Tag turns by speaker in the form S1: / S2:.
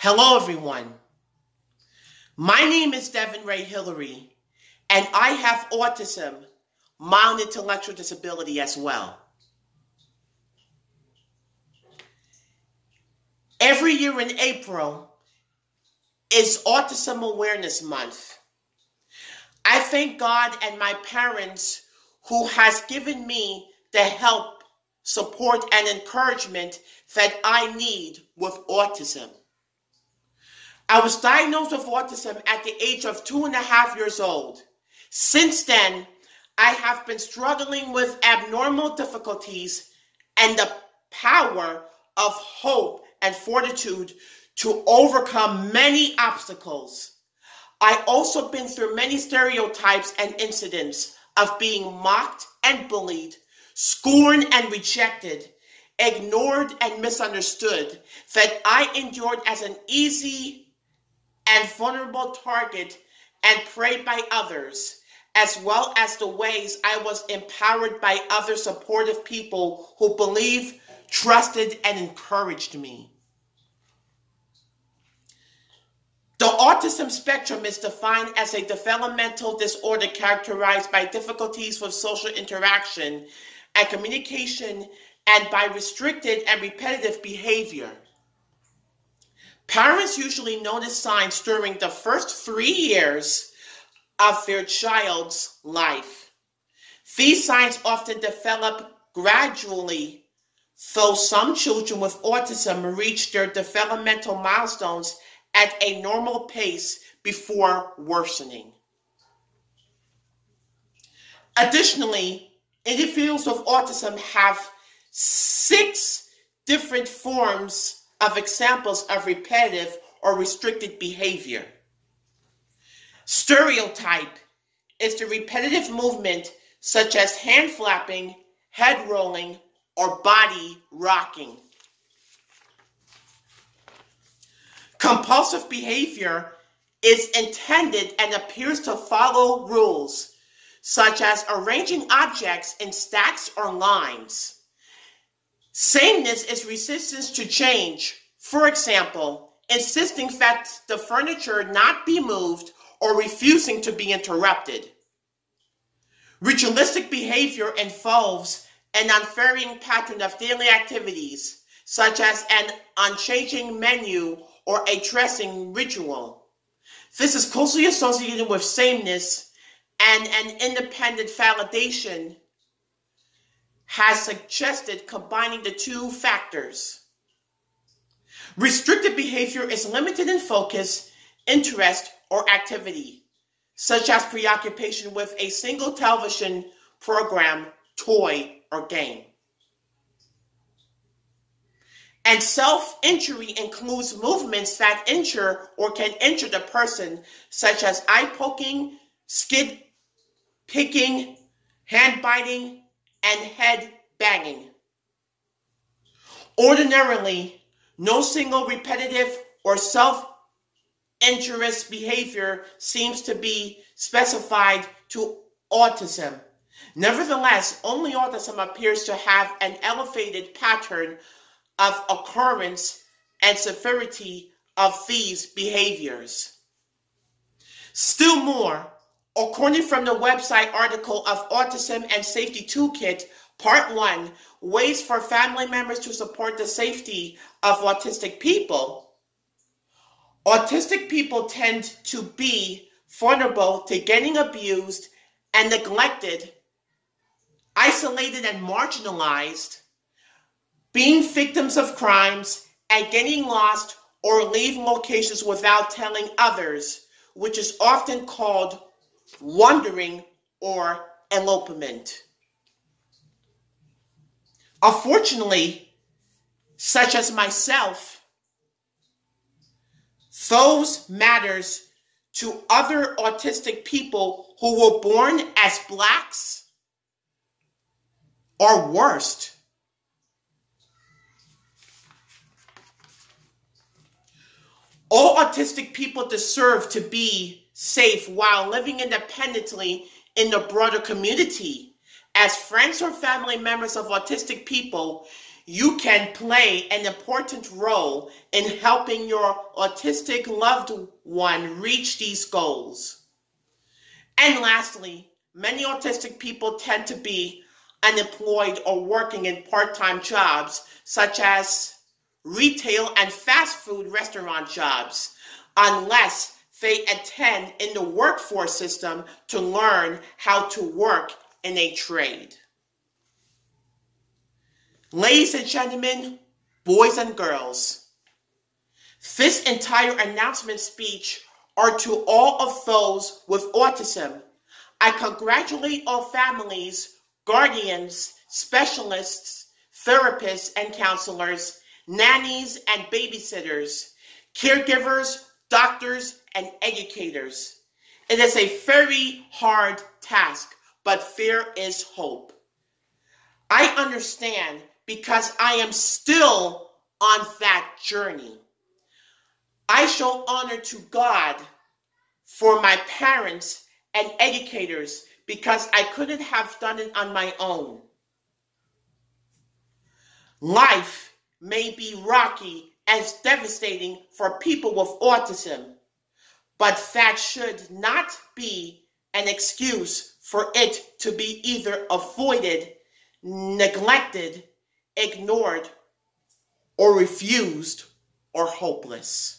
S1: Hello, everyone. My name is Devin Ray Hillary, and I have autism, mild intellectual disability as well. Every year in April is Autism Awareness Month. I thank God and my parents who has given me the help, support, and encouragement that I need with autism. I was diagnosed with autism at the age of two and a half years old. Since then, I have been struggling with abnormal difficulties and the power of hope and fortitude to overcome many obstacles. I also been through many stereotypes and incidents of being mocked and bullied, scorned and rejected, ignored and misunderstood that I endured as an easy and vulnerable target and preyed by others, as well as the ways I was empowered by other supportive people who believed, trusted, and encouraged me. The autism spectrum is defined as a developmental disorder characterized by difficulties with social interaction and communication and by restricted and repetitive behavior. Parents usually notice signs during the first three years of their child's life. These signs often develop gradually, though some children with autism reach their developmental milestones at a normal pace before worsening. Additionally, individuals with autism have six different forms of examples of repetitive or restricted behavior. Stereotype is the repetitive movement such as hand flapping, head rolling, or body rocking. Compulsive behavior is intended and appears to follow rules, such as arranging objects in stacks or lines. Sameness is resistance to change. For example, insisting that the furniture not be moved or refusing to be interrupted. Ritualistic behavior involves an unvarying pattern of daily activities, such as an unchanging menu or a dressing ritual. This is closely associated with sameness and an independent validation has suggested combining the two factors. Restricted behavior is limited in focus, interest, or activity, such as preoccupation with a single television program, toy, or game. And self injury includes movements that injure or can injure the person, such as eye poking, skin picking, hand biting, and head banging. Ordinarily, no single repetitive or self injurious behavior seems to be specified to autism. Nevertheless, only autism appears to have an elevated pattern of occurrence and severity of these behaviors. Still more, According from the website article of Autism and Safety Toolkit, Part 1, Ways for Family Members to Support the Safety of Autistic People, autistic people tend to be vulnerable to getting abused and neglected, isolated and marginalized, being victims of crimes, and getting lost or leaving locations without telling others, which is often called wandering, or elopement. Unfortunately, such as myself, those matters to other autistic people who were born as blacks or worst. All autistic people deserve to be safe while living independently in the broader community. As friends or family members of autistic people, you can play an important role in helping your autistic loved one reach these goals. And lastly, many autistic people tend to be unemployed or working in part time jobs, such as retail and fast food restaurant jobs, unless they attend in the workforce system to learn how to work in a trade. Ladies and gentlemen, boys and girls, this entire announcement speech are to all of those with autism. I congratulate all families, guardians, specialists, therapists and counselors, nannies and babysitters, caregivers, doctors, and educators. It is a very hard task, but there is hope. I understand because I am still on that journey. I show honor to God for my parents and educators because I couldn't have done it on my own. Life may be rocky and devastating for people with autism, but that should not be an excuse for it to be either avoided, neglected, ignored, or refused, or hopeless.